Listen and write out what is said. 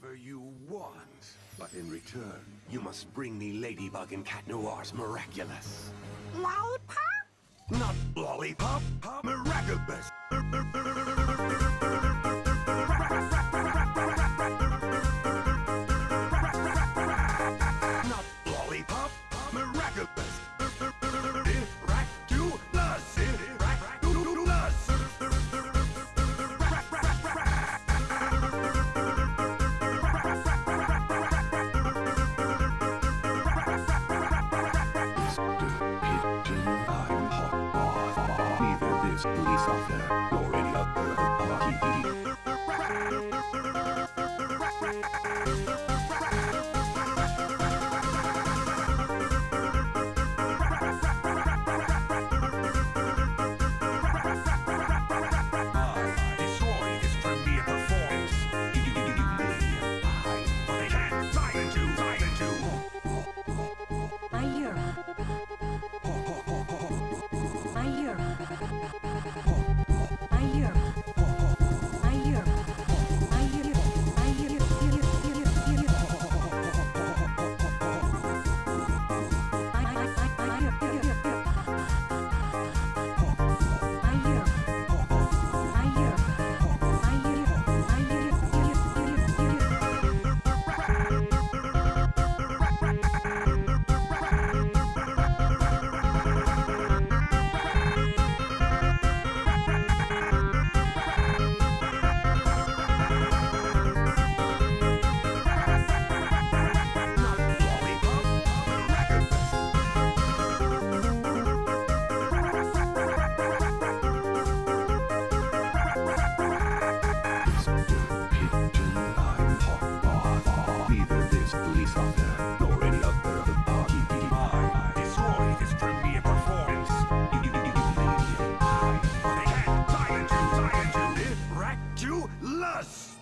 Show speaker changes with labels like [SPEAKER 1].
[SPEAKER 1] whatever you want. But in return, you must bring me Ladybug and Cat Noir's Miraculous.
[SPEAKER 2] Lollipop?
[SPEAKER 1] Not Lollipop, Miraculous! police officer, or us!